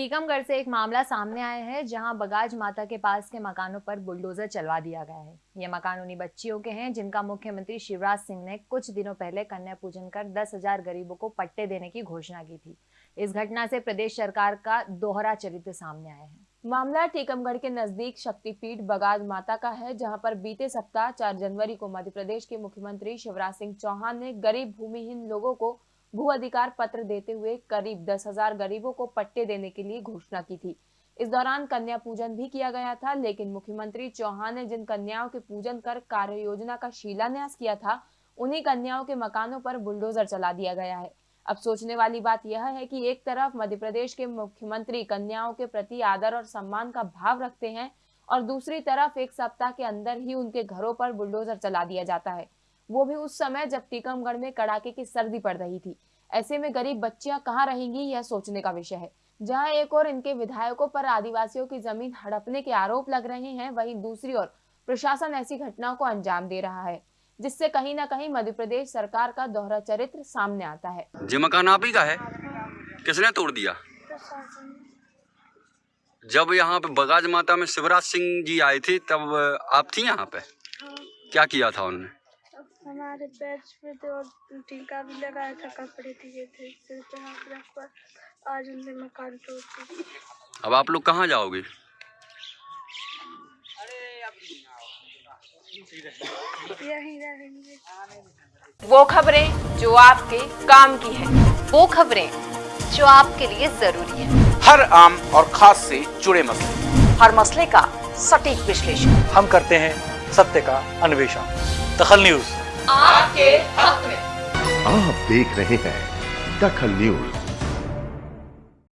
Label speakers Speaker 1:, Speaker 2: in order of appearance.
Speaker 1: टीकमगढ़ से एक मामला सामने आया है, जहाँ बगाज माता के पास के मकानों पर बुलडोजर चलवा दिया गया है। ये मकान उन्हीं बच्चियों के हैं, जिनका मुख्यमंत्री शिवराज सिंह ने कुछ दिनों पहले कन्या पूजन कर दस हज़ार गरीबों को पट्टे देने की घोषणा की थी। इस घटना से प्रदेश सरकार का दोहरा चरित्र सामने आया है।
Speaker 2: मामला टीकमगढ़ के नज़दीक शक्तिपीठ बगाज माता का है, जहाँ पर बीते सप्ताह 4 जनवरी को मध्य प्रदेश के मुख्यमंत्री शिवराज सिंह चौहान ने गरीब भूमिहीन लोगों को भू अधिकार पत्र देते हुए करीब दस हज़ार गरीबों को पट्टे देने के लिए घोषणा की थी। इस दौरान कन्या पूजन भी किया गया था, लेकिन मुख्यमंत्री चौहान ने जिन कन्याओं के पूजन कर कार्य योजना का शिलान्यास किया था, उन्हीं कन्याओं के मकानों पर बुलडोजर चला दिया गया है। अब सोचने वाली बात यह है कि एक तरफ़ मध्य प्रदेश के मुख्यमंत्री कन्याओं के प्रति आदर और सम्मान का भाव रखते हैं और दूसरी तरफ़ एक सप्ताह के अंदर ही उनके घरों पर बुलडोजर चला दिया जाता है। वो भी उस समय जब टीकमगढ़ में कड़ाके की सर्दी पड़ रही थी। ऐसे में गरीब बच्चियाँ कहाँ रहेंगी, यह सोचने का विषय है। जहाँ एक और इनके विधायकों पर आदिवासियों की ज़मीन हड़पने के आरोप लग रहे हैं, वहीं दूसरी ओर प्रशासन ऐसी घटनाओं को अंजाम दे रहा है, जिससे कहीं ना कहीं मध्य प्रदेश सरकार का दोहरा चरित्र सामने आता है।
Speaker 3: ये मकान आप ही का है? किसने तोड़ दिया? जब यहाँ पे बगाज माता में शिवराज सिंह जी आए थे, तब आप थी यहाँ पे? क्या किया था उन्होंने
Speaker 4: हमारे पैच पे तो और टीका भी लगाया था कपड़े दिए थे सिर पे हाथ रख कर आज उनने मकान तोड़
Speaker 3: अब आप लोग कहाँ जाओगे?
Speaker 2: वो खबरें जो आपके काम की है
Speaker 1: वो खबरें जो आपके लिए ज़रूरी है।
Speaker 5: हर आम और खास से जुड़े मसले।
Speaker 6: हर मसले का सटीक विश्लेषण।
Speaker 7: हम करते हैं सत्य का अन्वेषण। दखल न्यूज़।
Speaker 2: आपके हक में।
Speaker 8: आप देख रहे हैं दखल न्यूज़।